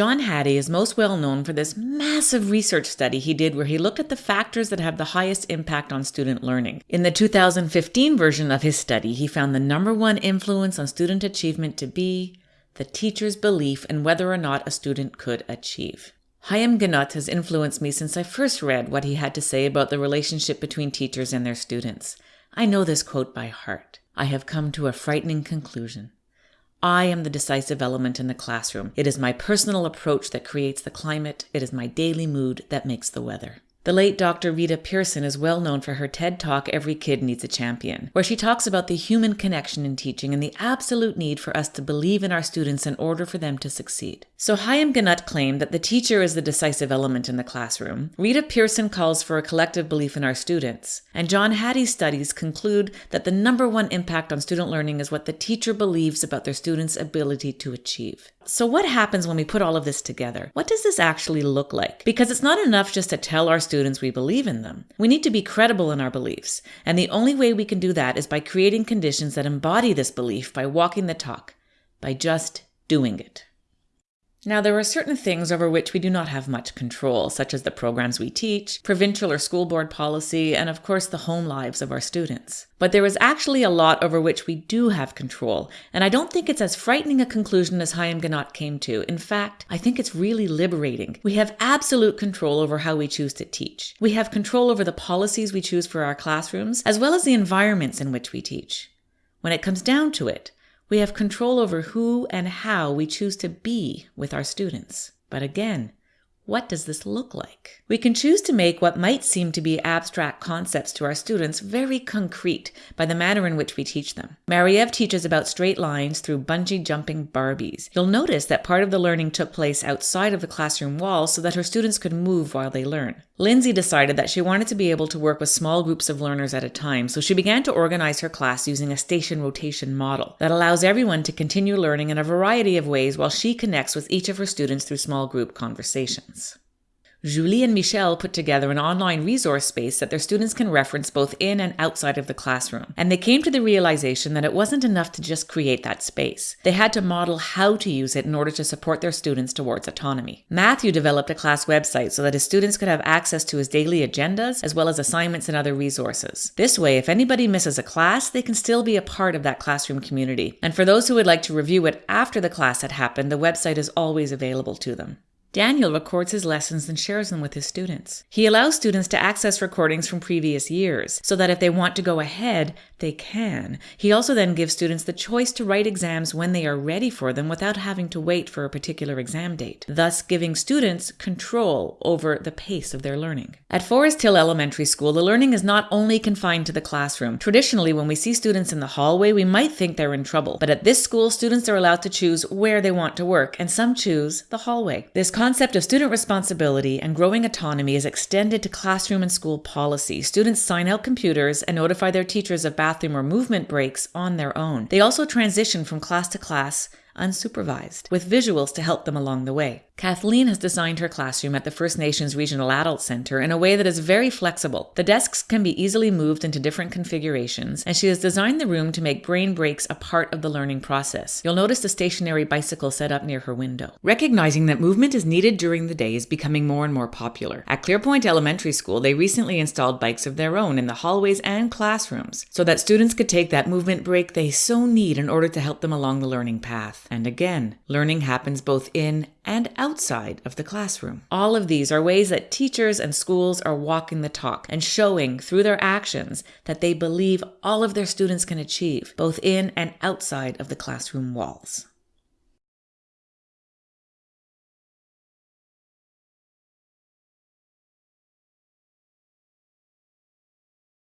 John Hattie is most well known for this massive research study he did where he looked at the factors that have the highest impact on student learning. In the 2015 version of his study, he found the number one influence on student achievement to be the teacher's belief in whether or not a student could achieve. Haim Ginott has influenced me since I first read what he had to say about the relationship between teachers and their students. I know this quote by heart. I have come to a frightening conclusion. I am the decisive element in the classroom. It is my personal approach that creates the climate. It is my daily mood that makes the weather. The late Dr. Rita Pierson is well known for her TED Talk, Every Kid Needs a Champion, where she talks about the human connection in teaching and the absolute need for us to believe in our students in order for them to succeed. So Haim Ginott claimed that the teacher is the decisive element in the classroom. Rita Pierson calls for a collective belief in our students. And John Hattie's studies conclude that the number one impact on student learning is what the teacher believes about their students' ability to achieve. So, what happens when we put all of this together? What does this actually look like? Because it's not enough just to tell our students we believe in them. We need to be credible in our beliefs. And the only way we can do that is by creating conditions that embody this belief by walking the talk, by just doing it. Now, there are certain things over which we do not have much control, such as the programs we teach, provincial or school board policy, and of course the home lives of our students. But there is actually a lot over which we do have control, and I don't think it's as frightening a conclusion as Haim Ginott came to. In fact, I think it's really liberating. We have absolute control over how we choose to teach. We have control over the policies we choose for our classrooms, as well as the environments in which we teach. When it comes down to it, we have control over who and how we choose to be with our students. But again, what does this look like? We can choose to make what might seem to be abstract concepts to our students very concrete by the manner in which we teach them. Mariev teaches about straight lines through bungee jumping Barbies. You'll notice that part of the learning took place outside of the classroom walls so that her students could move while they learn. Lindsay decided that she wanted to be able to work with small groups of learners at a time, so she began to organize her class using a station rotation model that allows everyone to continue learning in a variety of ways while she connects with each of her students through small group conversations. Julie and Michelle put together an online resource space that their students can reference both in and outside of the classroom. And they came to the realization that it wasn't enough to just create that space. They had to model how to use it in order to support their students towards autonomy. Matthew developed a class website so that his students could have access to his daily agendas as well as assignments and other resources. This way, if anybody misses a class, they can still be a part of that classroom community. And for those who would like to review it after the class had happened, the website is always available to them. Daniel records his lessons and shares them with his students. He allows students to access recordings from previous years so that if they want to go ahead, they can. He also then gives students the choice to write exams when they are ready for them without having to wait for a particular exam date, thus giving students control over the pace of their learning. At Forest Hill Elementary School, the learning is not only confined to the classroom. Traditionally, when we see students in the hallway, we might think they're in trouble. But at this school, students are allowed to choose where they want to work, and some choose the hallway. This concept of student responsibility and growing autonomy is extended to classroom and school policy. Students sign out computers and notify their teachers of bathroom or movement breaks on their own. They also transition from class to class unsupervised, with visuals to help them along the way. Kathleen has designed her classroom at the First Nations Regional Adult Center in a way that is very flexible. The desks can be easily moved into different configurations, and she has designed the room to make brain breaks a part of the learning process. You'll notice the stationary bicycle set up near her window. Recognizing that movement is needed during the day is becoming more and more popular. At Clearpoint Elementary School, they recently installed bikes of their own in the hallways and classrooms so that students could take that movement break they so need in order to help them along the learning path. And again, learning happens both in and outside of the classroom. All of these are ways that teachers and schools are walking the talk and showing through their actions that they believe all of their students can achieve, both in and outside of the classroom walls.